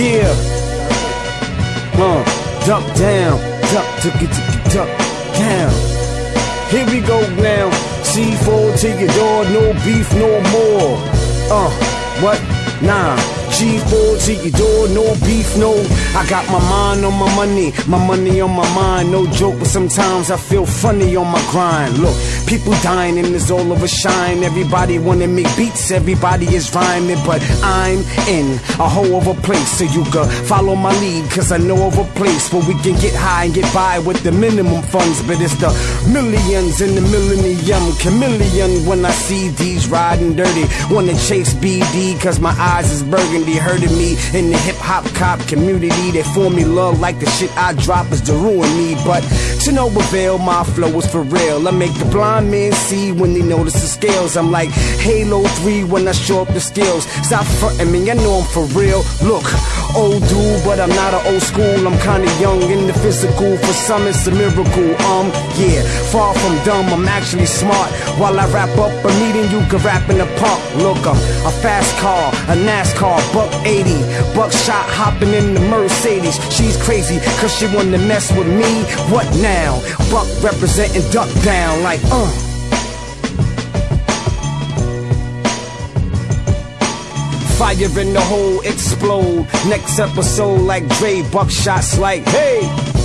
Yeah. Uh, duck down, duck, tick it, duck down. Here we go now. C4 to your door, no beef no more. Uh, what? Nah. G4 to your door, no beef, no. I got my mind on my money, my money on my mind. No joke, but sometimes I feel funny on my grind. Look, people dying and it's all of a shine. Everybody wanna make beats, everybody is rhyming, but I'm in a whole of a place. So you can follow my lead, cause I know of a place where we can get high and get by with the minimum funds. But it's the millions in the millennium chameleon when I see these riding dirty. Wanna chase BD, cause my eyes is burgundy hurting me in the hip hop cop community. They form me love like the shit I drop is to ruin me. But to no avail, my flow is for real. I make the blind man see when they notice the scales. I'm like Halo 3 when I show up the skills. Stop fronting me, I know I'm for real. Look, old dude, but I'm not an old school. I'm kinda young in the physical. For some, it's a miracle. Um, yeah, far from dumb, I'm actually smart. While I wrap up a meeting, you can rap in the park. Look, I'm a fast car, a NASCAR, buck 80. Buckshot hopping in the Mercedes. She's crazy, cause she wanna mess with me. What now? Buck representing duck down, like, uh. Fire in the hole, explode. Next episode, like Dre, buckshots, like, hey.